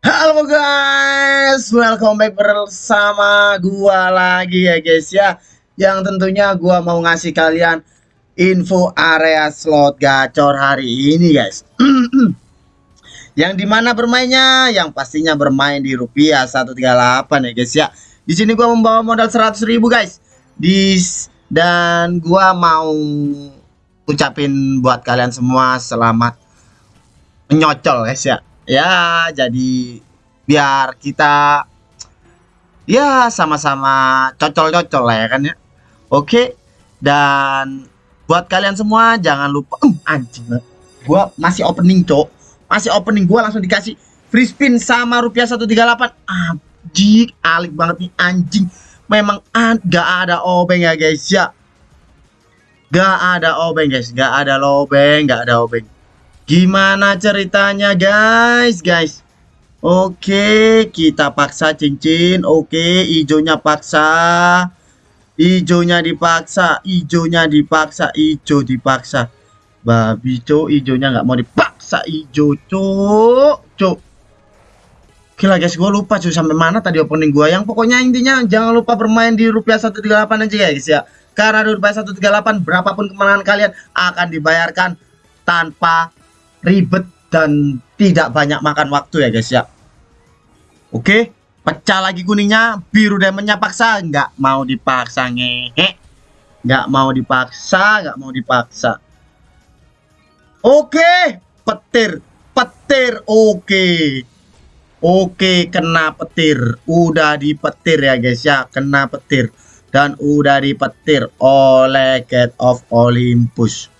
Halo guys, welcome back bersama gua lagi ya guys ya. Yang tentunya gua mau ngasih kalian info area slot gacor hari ini guys. Yang di mana bermainnya, yang pastinya bermain di rupiah 138 ya guys ya. Di sini gua membawa modal 100 ribu guys. Di Dan gua mau ucapin buat kalian semua selamat menyocol guys ya ya jadi biar kita ya sama-sama cocol-cocol lah ya kan ya. Oke dan buat kalian semua jangan lupa uh, anjing gua masih opening cok. Masih opening gua langsung dikasih free spin sama rupiah 138 anjing alik banget nih anjing. Memang gak ada obeng ya guys ya. Gak ada obeng guys. Gak ada lobeng gak ada obeng Gimana ceritanya guys? Guys. Oke kita paksa cincin. Oke hijaunya paksa. Hijaunya dipaksa Hijaunya dipaksa Hijau dipaksa. Babi cok hijaunya nggak mau dipaksa cok Cok Oke lah guys gue lupa cuy sampai mana tadi opening gue Yang pokoknya intinya jangan lupa bermain di rupiah 138 aja guys ya. Karena di rupiah 138 berapapun kemenangan kalian akan dibayarkan tanpa ribet dan tidak banyak makan waktu ya guys ya. Oke pecah lagi kuningnya biru diamondnya paksa nggak mau dipaksa ngehe. Nggak mau dipaksa nggak mau dipaksa. Oke petir petir oke. Oke kena petir. Udah dipetir ya guys ya kena petir. Dan udah dipetir oleh Get of Olympus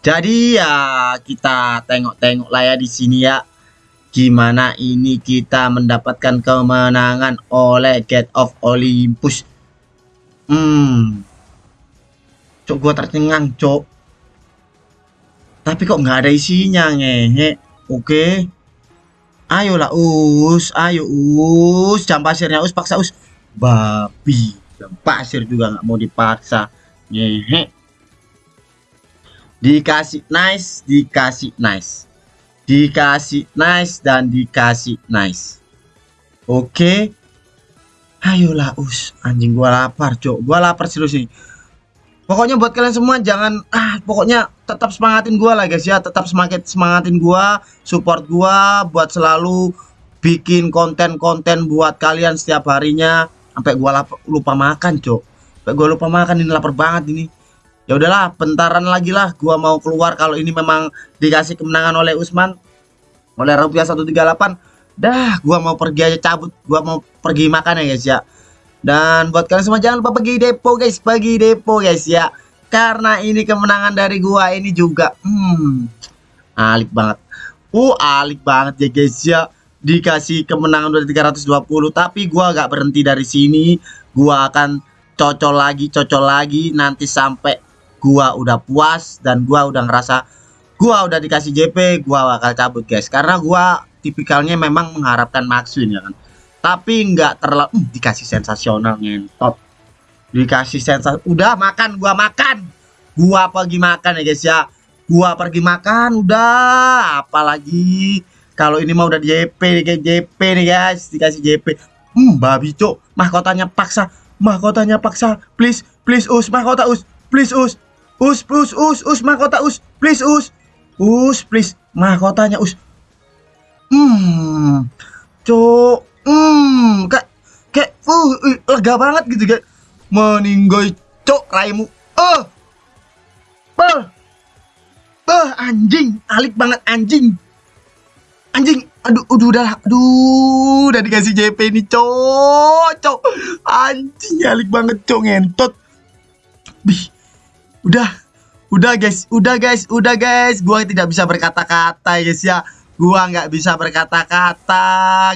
jadi ya kita tengok-tengok lah ya di sini ya gimana ini kita mendapatkan kemenangan oleh Get of Olympus. Hmm. Cok gua tercengang, cok. Tapi kok nggak ada isinya ngehe. Oke. Ayolah us, ayo us, jam pasirnya us paksa us. Babi, jam pasir juga nggak mau dipaksa. Ngehe dikasih nice dikasih nice. Dikasih nice dan dikasih nice. Oke. Okay. ayolah us anjing gua lapar cok. Gua lapar serius nih pokoknya buat kalian semua jangan ah pokoknya tetap semangatin gua lah guys ya. Tetap semangat semangatin gua support gua buat selalu bikin konten-konten buat kalian setiap harinya. Sampai gua lupa makan cok. Sampai gua lupa makan ini lapar banget ini ya udahlah bentaran lagi lah. Gua mau keluar kalau ini memang dikasih kemenangan oleh Usman. Oleh rupiah 138 dah gua mau pergi aja cabut. Gua mau pergi makan ya guys ya. Dan buat kalian semua jangan lupa pergi depo guys. Pergi depo guys ya. Karena ini kemenangan dari gua ini juga. Hmm alik banget. Uh alik banget ya guys ya. Dikasih kemenangan dari 320 tapi gua gak berhenti dari sini. Gua akan cocol lagi cocol lagi nanti sampai gua udah puas dan gua udah ngerasa gua udah dikasih JP gua bakal cabut guys. Karena gua tipikalnya memang mengharapkan maksun ya kan? Tapi nggak terlalu uh, dikasih sensasional ngentot. Dikasih sensasi udah makan gua makan. Gua pergi makan ya guys ya. Gua pergi makan udah. Apalagi kalau ini mau udah JP nih JP nih guys. Dikasih JP hmm babi cok mahkotanya paksa. Mahkotanya paksa. Please please us. Mahkota us. Please us Us, us, us, us, mahkota us, please us, us, please, mahkotanya us. Hmm, cok, hmm, kayak, kayak, uh, lega banget gitu kayak, meninggoy cok raimu, oh, oh, oh, anjing, alik banget anjing, anjing, aduh, aduh, udah, aduh, udah dikasih JP ini cok, cok, anjing, alik banget cok ngentot, bih udah udah guys udah guys udah guys. Gua tidak bisa berkata-kata guys ya. Gua nggak bisa berkata-kata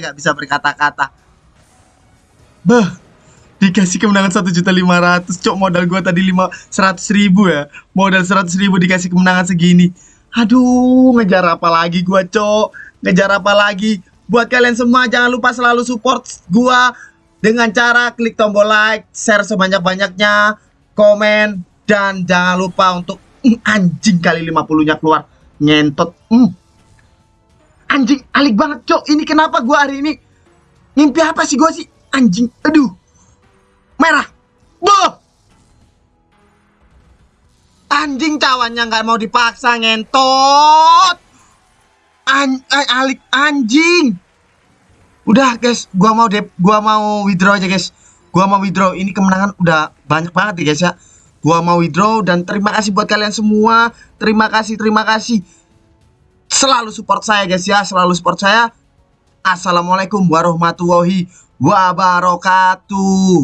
nggak bisa berkata-kata. Beh dikasih kemenangan satu juta lima ratus. Cok modal gua tadi lima seratus ribu ya. Modal seratus ribu dikasih kemenangan segini. Aduh ngejar apa lagi gua cok? Ngejar apa lagi? Buat kalian semua jangan lupa selalu support gua dengan cara klik tombol like share sebanyak-banyaknya komen dan jangan lupa untuk mm, anjing kali 50 nya keluar. Ngentot mm. anjing alik banget cok. Ini kenapa gua hari ini mimpi apa sih gua sih? Anjing aduh. Merah. Boh anjing cawannya nggak mau dipaksa ngentot. An an alik anjing. Udah guys. Gua mau dep gua mau withdraw aja guys. Gua mau withdraw. Ini kemenangan udah banyak banget ya guys ya gua mau withdraw dan terima kasih buat kalian semua. Terima kasih terima kasih. Selalu support saya guys ya. Selalu support saya. Assalamualaikum warahmatullahi wabarakatuh